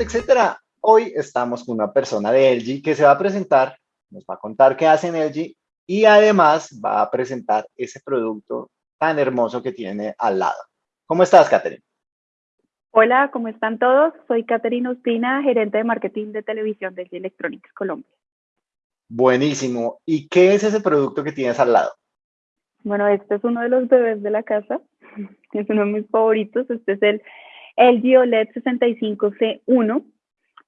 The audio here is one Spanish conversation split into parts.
Etcétera. Hoy estamos con una persona de LG que se va a presentar, nos va a contar qué hace en LG y además va a presentar ese producto tan hermoso que tiene al lado. ¿Cómo estás, Catherine? Hola, ¿cómo están todos? Soy Catherine Ustina, gerente de marketing de televisión de LG Electronics Colombia. Buenísimo. ¿Y qué es ese producto que tienes al lado? Bueno, este es uno de los bebés de la casa. Es uno de mis favoritos. Este es el LG OLED 65C1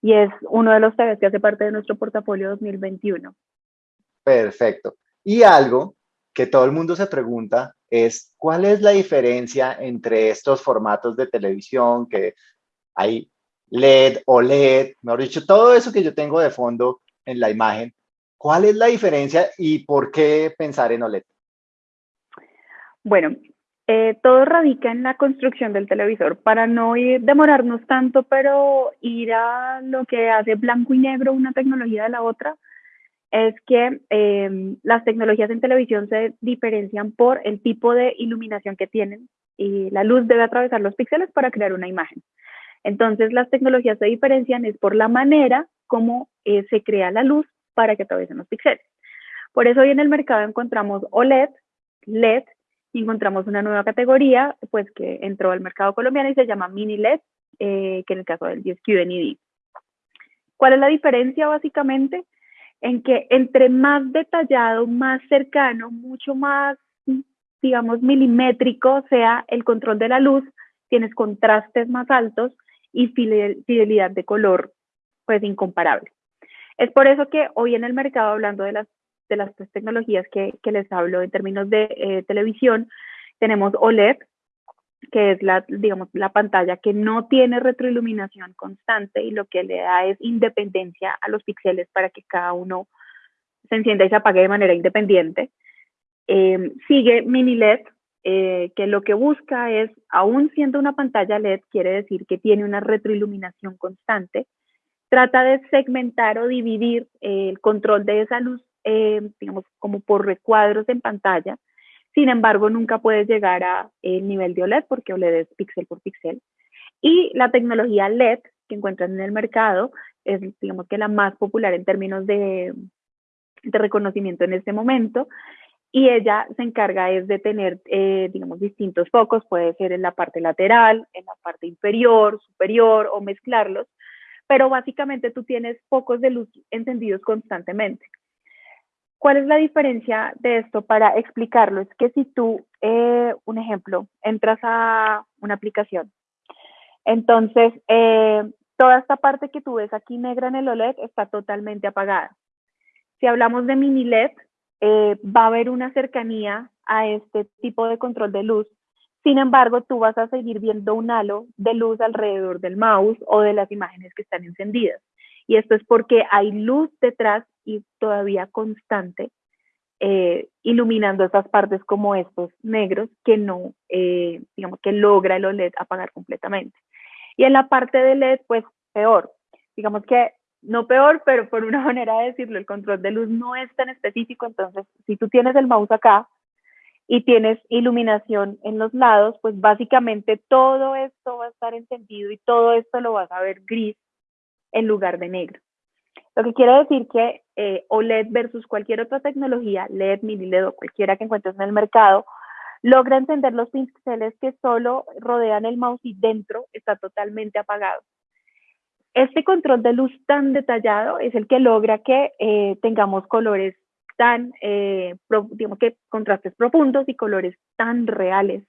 y es uno de los TVs que hace parte de nuestro portafolio 2021. Perfecto. Y algo que todo el mundo se pregunta es, ¿cuál es la diferencia entre estos formatos de televisión que hay LED, OLED, mejor dicho, todo eso que yo tengo de fondo en la imagen? ¿Cuál es la diferencia y por qué pensar en OLED? Bueno, eh, todo radica en la construcción del televisor. Para no ir, demorarnos tanto, pero ir a lo que hace blanco y negro una tecnología de la otra, es que em, las tecnologías en televisión se diferencian por el tipo de iluminación que tienen y la luz debe atravesar los píxeles para crear una imagen. Entonces, las tecnologías se diferencian es por la manera como eh, se crea la luz para que atraviesen los píxeles. Por eso hoy en el mercado encontramos OLED, LED encontramos una nueva categoría, pues que entró al mercado colombiano y se llama mini LED, eh, que en el caso del GSQ NID. ¿Cuál es la diferencia básicamente? En que entre más detallado, más cercano, mucho más, digamos, milimétrico sea el control de la luz, tienes contrastes más altos y fidelidad de color, pues incomparable. Es por eso que hoy en el mercado, hablando de las de las tres tecnologías que, les hablo en términos de eh, televisión, tenemos OLED, que es la, digamos, la pantalla que no tiene retroiluminación constante y lo que le da es independencia a los píxeles para que cada uno se encienda y se apague de manera independiente. Em, sigue mini LED, eh, que lo que busca es, aún siendo una pantalla LED, quiere decir que tiene una retroiluminación constante, trata de segmentar o dividir el control de esa luz eh, digamos, como por recuadros en pantalla. Sin embargo, nunca puedes llegar a el nivel de OLED porque OLED es píxel por píxel. Y la tecnología LED que encuentran en el mercado es, digamos que la más popular en términos de, de reconocimiento en este momento. Y ella se encarga es de tener, eh, digamos, distintos focos, puede ser en la parte lateral, en la parte inferior, superior o mezclarlos, pero básicamente tú tienes focos de luz encendidos constantemente. ¿Cuál es la diferencia de esto para explicarlo? Es que si tú, eh, un ejemplo, entras a una aplicación, entonces eh, toda esta parte que tú ves aquí negra en el OLED está totalmente apagada. Si hablamos de mini LED, eh, va a haber una cercanía a este tipo de control de luz. Sin embargo, tú vas a seguir viendo un halo de luz alrededor del mouse o de las imágenes que están encendidas. Y esto es porque hay luz detrás y todavía constante, eh, iluminando esas partes como estos negros que no, eh, digamos que logra el OLED apagar completamente. Y en la parte de LED, pues peor. Digamos que no peor, pero por una manera de decirlo, el control de luz no es tan específico. Entonces, si tú tienes el mouse acá y tienes iluminación en los lados, pues básicamente todo esto va a estar encendido y todo esto lo vas a ver gris en lugar de negro. Lo que quiere decir que eh, OLED versus cualquier otra tecnología, LED, mini LED o cualquiera que encuentres en el mercado, logra encender los píxeles que solo rodean el mouse y dentro está totalmente apagado. Este control de luz tan detallado es el que logra que eh, tengamos colores tan, eh, digamos que contrastes profundos y colores tan reales.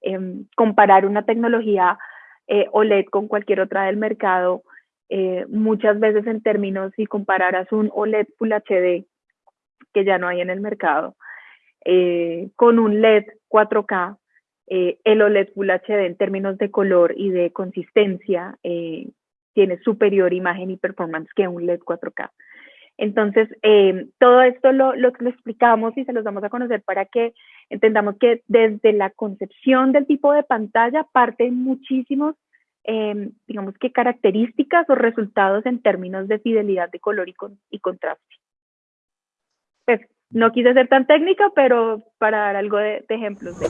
Em, comparar una tecnología OLED con cualquier otra del mercado eh, muchas veces en términos, si compararas un OLED Full HD, que ya no hay en el mercado, eh, con un LED 4K, eh, el OLED Full HD en términos de color y de consistencia tiene superior imagen y performance que un LED 4K. Entonces, todo esto lo, lo, lo, explicamos y se los damos a conocer para que entendamos que desde la concepción del tipo de pantalla parten muchísimos Em, digamos que características o resultados en términos de fidelidad de color y, y contraste. Pues no quise ser tan técnica, pero para dar algo de, de ejemplos de